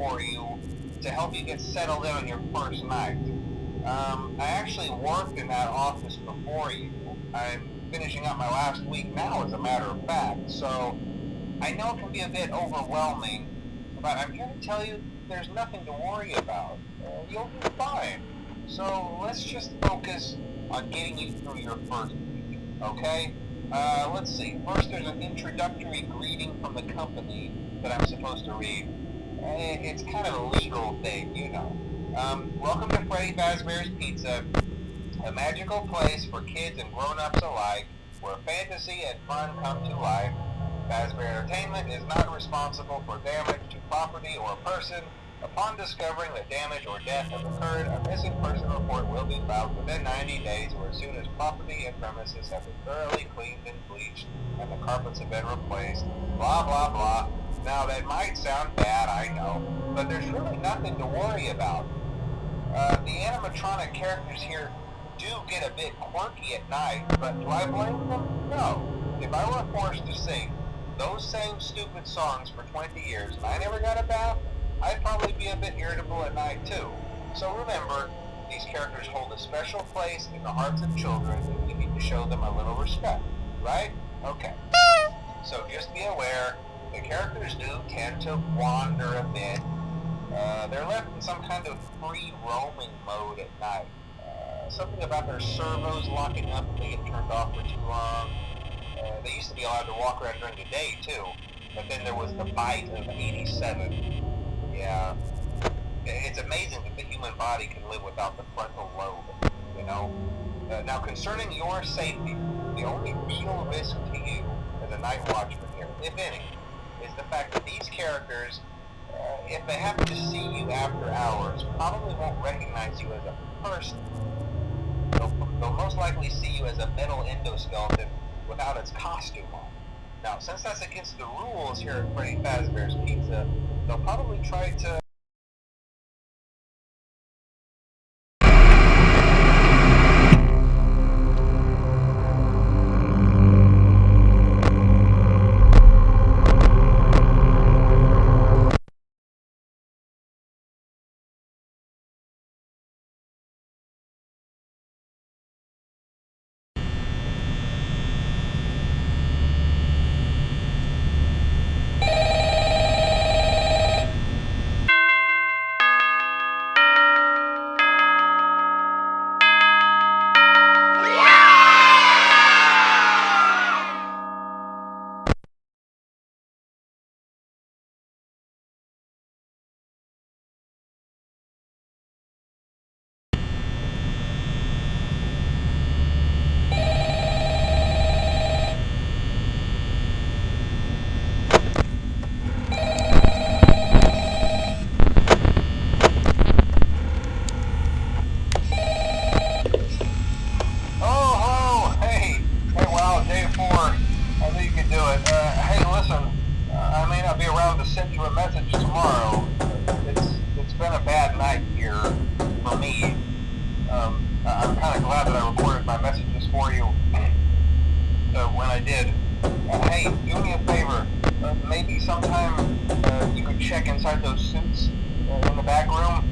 for you to help you get settled in on your first night. Um, I actually worked in that office before you. I'm finishing up my last week now, as a matter of fact, so I know it can be a bit overwhelming, but I'm here to tell you there's nothing to worry about. You'll be fine. So let's just focus on getting you through your first week, okay? Uh, let's see. First, there's an introductory greeting from the company that I'm supposed to read. Eh, It's kind of a legal thing, you know. Um, welcome to Freddy Fazbear's Pizza, a magical place for kids and grown-ups alike, where fantasy and fun come to life. Fazbear Entertainment is not responsible for damage to property or person. Upon discovering that damage or death has occurred, a missing person report will be filed within 90 days or as soon as property and premises have been thoroughly cleaned and bleached and the carpets have been replaced. Blah, blah, blah. Now, that might sound bad, I know, but there's really nothing to worry about. Uh, the animatronic characters here do get a bit quirky at night, but do I blame them? No. If I were forced to sing those same stupid songs for 20 years and I never got a bath, I'd probably be a bit irritable at night too. So remember, these characters hold a special place in the hearts of children and we need to show them a little respect, right? Okay. So just be aware, the characters do tend to wander a bit. Uh, they're left in some kind of free roaming mode at night. Uh, something about their servos locking up if they get turned off for too long. Uh, they used to be allowed to walk around during the day too, but then there was the bite of 87. Yeah. It's amazing that the human body can live without the frontal lobe, you know? Uh, now, concerning your safety, the only real risk to you as a night watchman here, if any, the fact that these characters, uh, if they happen to see you after hours, probably won't recognize you as a person. They'll, they'll most likely see you as a metal endoskeleton without its costume on. Now, since that's against the rules here at Freddy Fazbear's Pizza, they'll probably try to I did. Hey, do me a favor. Uh, maybe sometime uh, you could check inside those suits in the back room.